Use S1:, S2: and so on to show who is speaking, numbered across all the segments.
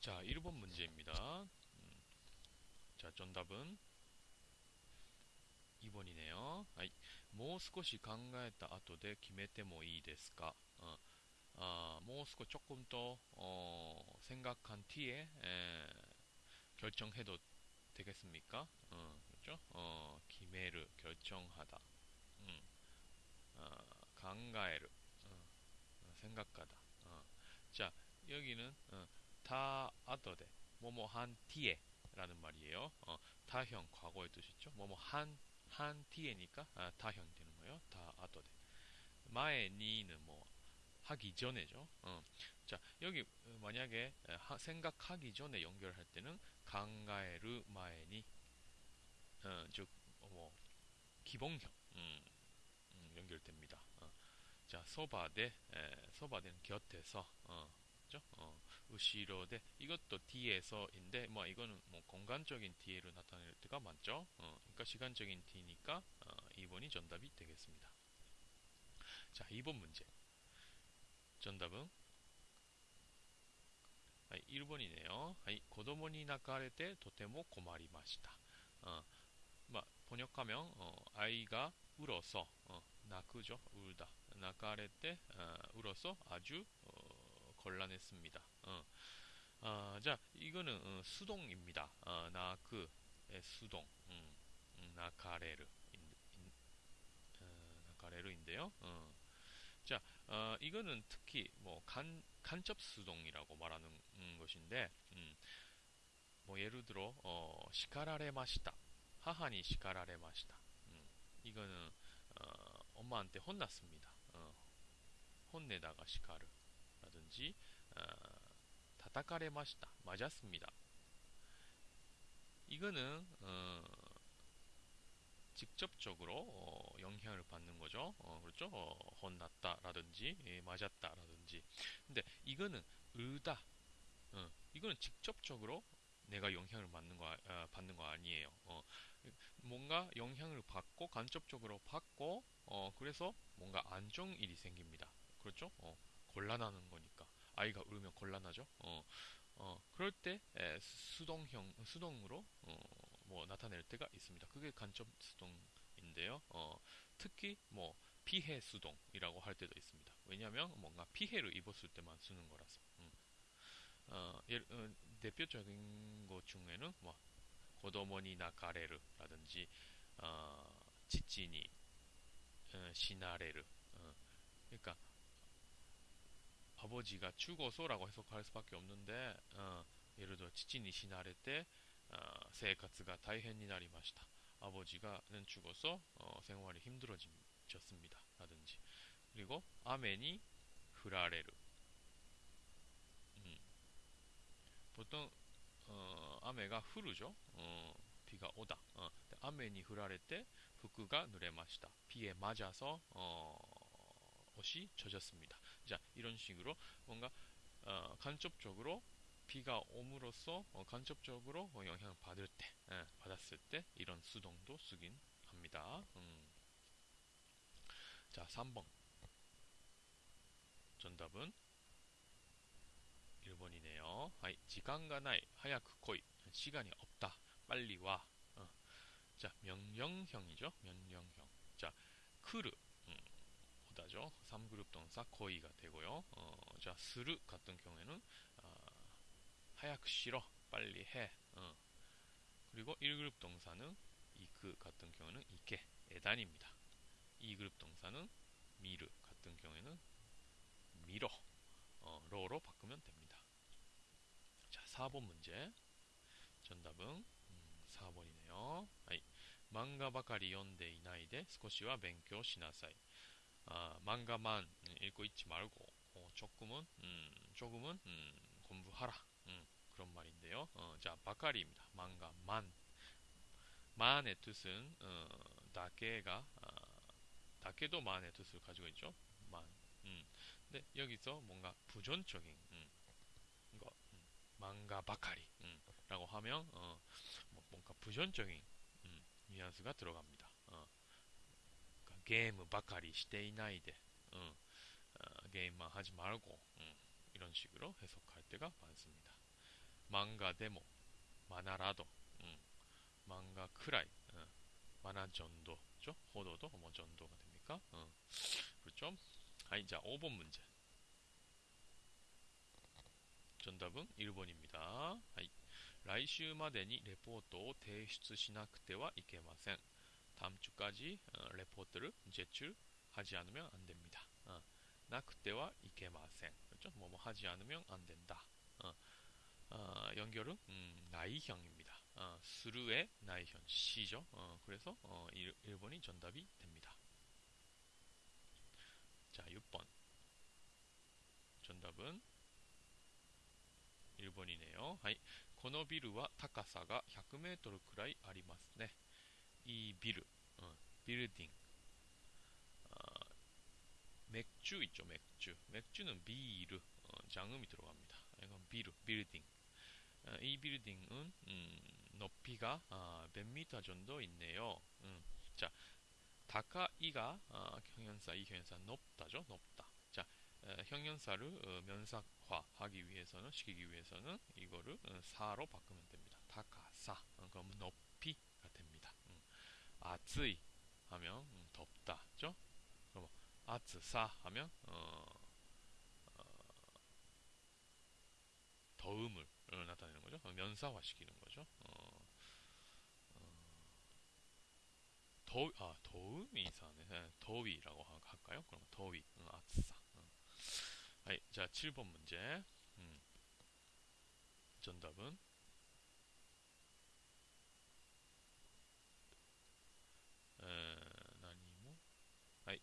S1: 자, 1번 문제입니다. 음, 자, 정답은 2번이네요. 아이, もう少し考えた後で決めてもいいですか? 어, 아, もう少し 조금 더 어, 생각한 뒤에 에, 결정해도 되겠습니까? 어, 그렇죠? 어, 기메르 결정하다. 음, 어, 강가에르 어, 생각하다. 어. 자, 여기는 어, 다 아더데 뭐뭐 한 뒤에 라는 말이에요. 어, 다형 과거의 뜻이죠. 뭐뭐 한, 한 뒤에니까 아, 다형 되는 거예요. 다 아더데. 마에 니는 뭐 하기 전에죠. 어. 자, 여기 만약에 하, 생각하기 전에 연결할 때는 강가에르 마에니 어, 즉, 뭐, 기본형, 음, 음, 연결됩니다. 어. 자, 소바대, 소바대는 곁에서, 어, 그죠? 어, 으시로데 이것도 뒤에서인데 뭐 이거는 뭐 공간적인 뒤에를 나타낼 때가 많죠. 어, 그러니까 시간적인 뒤니까 어, 2번이 정답이 되겠습니다. 자, 2번 문제. 정답은 아 1번이네요. 아이, 고도모니 나카레테 도테모 고마리마시다. 어, 막 번역하면 어, 아이가 울어서 어, 나크죠. 울다. 나카레테 어, 울어서 아주 어, 곤란했습니다. 어. 아, 자 이거는 어, 수동입니다. 어, 나크의 수동 음, 음, 나카레르 어, 나카레르인데요. 어. 자 어, 이거는 특히 뭐 간, 간접 수동이라고 말하는 음, 것인데 음, 뭐 예를 들어 어, 시카라레마시다 하하니 시카라레마시다. 음, 이거는 어, 엄마한테 혼났습니다. 어, 혼내다가 시카르 라든지 어, 다타카레마시다. 맞았습니다. 이거는 어, 직접적으로 어, 영향을 받는 거죠. 어, 그렇죠? 어, 혼났다라든지 예, 맞았다라든지. 근데 이거는 의다. 어, 이거는 직접적으로 내가 영향을 받는 거, 아, 받는 거 아니에요. 어, 뭔가 영향을 받고 간접적으로 받고 어, 그래서 뭔가 안 좋은 일이 생깁니다. 그렇죠? 어, 곤란하는 거니까 아이가 울면 곤란하죠. 어, 어, 그럴 때 에, 수동형 수동으로 어, 뭐 나타낼 때가 있습니다. 그게 간접 수동인데요. 어, 특히 뭐 피해 수동이라고 할 때도 있습니다. 왜냐하면 뭔가 피해를 입었을 때만 쓰는 거라서. 음. 어, 어, 대표적인 것 중에는 뭐 고도모니 나카레르라든지 어, 지치니 어, 시나레르 어, 그러니까 아버지가 죽어서라고 해석할 수밖에 없는데 어, 예를 들어 지치니 시나레 때 어, 생활가 다이헨이 나리마시다 아버지가는 죽어서 어, 생활이 힘들어졌습니다 라든지 그리고 아멘이 후라레르 음. 보통 어, 아메가 흐르죠. 어, 비가 오다. 어, 아메니 흐라레 때 후크가 누레마시다. 비에 맞아서 어, 옷이 젖었습니다. 자, 이런 식으로 뭔가 어, 간접적으로 비가 옴으로써 어, 간접적으로 어, 영향을 받을 때, 예, 받았을 때 이런 수동도 쓰긴 합니다. 음. 자, 3번. 정답은 1번이네요. はい, 時間が ない, 早く 来い. 시간이 없다. 빨리 와. 어. 자, 명령형이죠. 명령형. 자, 来る. 음, 오다죠. 3그룹 동사 来い가 되고요. 어, 자, する 같은 경우에는 어, 早く しろ. 빨리 해. 어. 그리고 1그룹 동사는 이크 같은 경우는 行け, え단입니다. 2그룹 동사는 미르 같은 경우에는 見ろ, 어, ろ로 바꾸면 됩니다. 4번 문제. 정답은 음, 4번이네요. はい, 漫画 ばかり 読んで いないで 少しは 勉強 しなさい. 아, 망가만 읽고 있지 말고 어, 조금은 음, 조금은 음, 공부하라. 음, 그런 말인데요. 어, 자, 바카리입니다. 망가만. 만의 뜻은 어, 다케가 아, 다케도 만의 뜻을 가지고 있죠. 만. 음. 근데 여기서 뭔가 부존적인 음, 망가 바카리 음, 라고 하면 어, 뭐 뭔가 부전적인 음, 뉘앙스가 들어갑니다. 어, 그러니까 게임 바카리 시테이나이데 어, 어, 게임만 하지 말고 음, 이런 식으로 해석할 때가 많습니다. 漫画でもマナラド、うん、漫画くらい、うん、マナジョンド、죠 호도도 뭐 정도가 됩니까? 어. 그렇죠? 아이, 자, 5번 문제. 정답은 1번입니다. 아이. 来週までにレポートを提出しなくてはいけません. 다음 주까지 어, 레포트를 제출하지 않으면 안 됩니다. 어. なくてはいけません. 그렇죠? 뭐뭐 하지 않으면 안 된다. 어. 어, 연결은 음, 나이형입니다. 어, 스루의 나이형 시죠. 어, 그래서 어, 1, 1번이 정답이 됩니다. 자, 6번. 정답은 1번이네요. はいこのビルは高さが 100m くらいありますね이 비르 어, 빌딩 어, 맥주 있죠 맥주. 맥주는 비르 어, 장음이 들어갑니다. 이건 비르 빌딩 어, 이 빌딩은 음, 높이가 아, 몇 미터 정도 있네요. 음, 자 다카 이가 아, 형용사 이 형용사 높다죠? 높다. 자 에, 형용사를 어, 면사화하기 위해서는 시키기 위해서는 이거를 어, 사로 바꾸면 됩니다. 다카사. 어, 그럼 높이가 됩니다. 음, 아츠이 하면 음, 덥다 죠 그럼 아츠사 하면 어, 더움을 나타내는 거죠. 면사화 시키는 거죠. 어, 어, 더, 아, 더움이 이상하네. 네, 더위라고 할까요? 그럼 더위, 응, 아싸. 응. 아이, 자, 7번 문제. 음. 정답은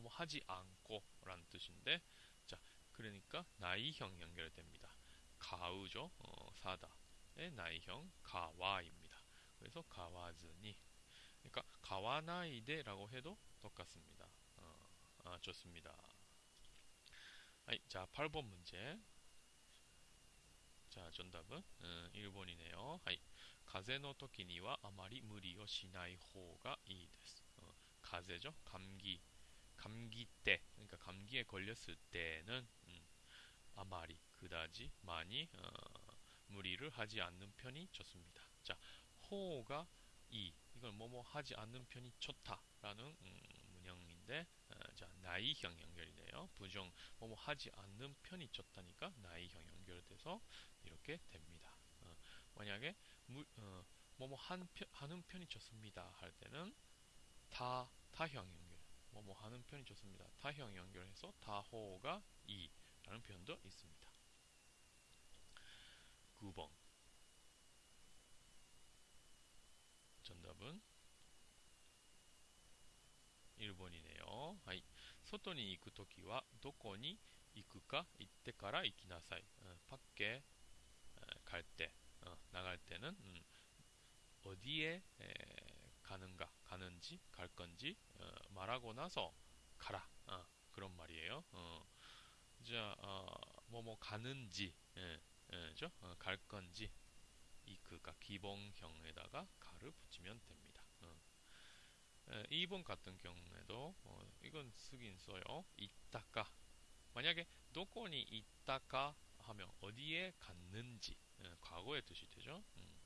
S1: 뭐뭐 하지 않고 라는 뜻인데 자 그러니까 나이형 연결됩니다. 가우죠. 어, 사다의 나이형 가와입니다. 그래서 가와즈니 그러니까 가와나이데라고 해도 똑같습니다. 어, 아, 좋습니다. 아이, 자 8번 문제 자 정답은 어, 음, 1번이네요. 아이, 가세노 토키니와 아마리 무리요 시나이 호가 이です. 어, 가세죠? 감기 감기 때, 그러니까 감기에 걸렸을 때는 음, 아마리 그다지 많이 어, 무리를 하지 않는 편이 좋습니다. 자, 호가 이 이걸 뭐뭐 하지 않는 편이 좋다라는 음, 문형인데 어, 자 나이형 연결이네요. 부정 뭐뭐 하지 않는 편이 좋다니까 나이형 연결돼서 이렇게 됩니다. 어, 만약에 무, 어, 뭐뭐 한 편, 하는 편이 좋습니다 할 때는 타 타형 연결 뭐뭐 하는 편이 좋습니다. 타형 연결해서 타호가 이라는 표현도 있습니다. 9번 정답은 1번이네요. はい. 外に行くときはどこに行くか行ってから行きなさい. 어, 밖에 어, 갈 때, 어, 나갈 때는 음, 어디에 에, 가는가, 가는지, 갈 건지 어, 말하고 나서 가라. 어, 그런 말이에요. 어, 자, 뭐뭐 가는지, 예, 죠? 어, 갈 건지 이 그가 기본형에다가 가를 붙이면 됩니다. 어. 에, 2번 같은 경우에도 어, 이건 쓰긴 써요. 있다가 만약에 도코니 있다가 하면 어디에 갔는지 에, 과거의 뜻이 되죠. 음.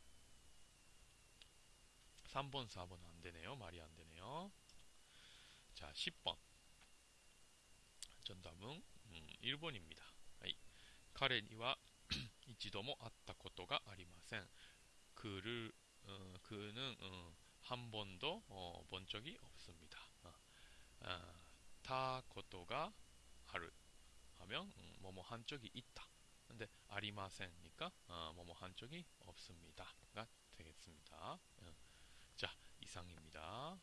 S1: 3번, 4번 안 되네요. 말이 안 되네요. 자, 10번. 정답은 음, 1번입니다. 彼には一度も会ったことがありません。그를어그는어한번도어본적이없습니다たことがある하면 뭐뭐 한 적이 있다. 근데ありません니까 뭐뭐 한 적이 없습니다가 되겠습니다. 자, 이상입니다.